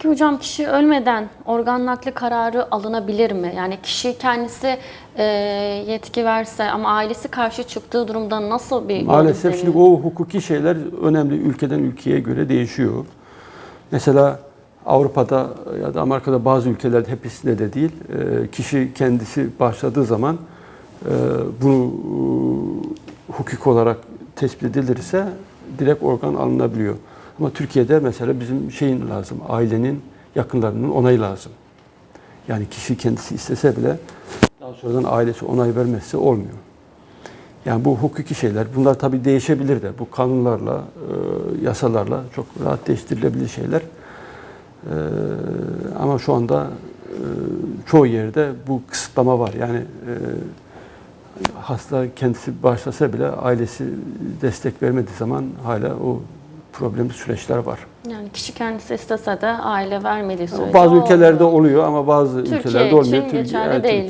Peki hocam kişi ölmeden organ nakli kararı alınabilir mi? Yani kişi kendisi e, yetki verse ama ailesi karşı çıktığı durumda nasıl bir Maalesef şimdi o hukuki şeyler önemli ülkeden ülkeye göre değişiyor. Mesela Avrupa'da ya da Amerika'da bazı ülkelerde hepsinde de değil, e, kişi kendisi başladığı zaman e, bunu e, hukuk olarak tespit edilirse direkt organ alınabiliyor. Ama Türkiye'de mesela bizim şeyin lazım, ailenin yakınlarının onayı lazım. Yani kişi kendisi istese bile daha sonradan ailesi onay vermezse olmuyor. Yani bu hukuki şeyler, bunlar tabii değişebilir de. Bu kanunlarla, e, yasalarla çok rahat değiştirilebilir şeyler. E, ama şu anda e, çoğu yerde bu kısıtlama var. Yani hasta kendisi başlasa bile ailesi destek vermediği zaman hala o problemli süreçler var. Yani kişi kendisi istese de aile vermediği sürece Bazı ülkelerde olmuyor. oluyor ama bazı Türkiye ülkelerde olmuyor. için geçerli değil.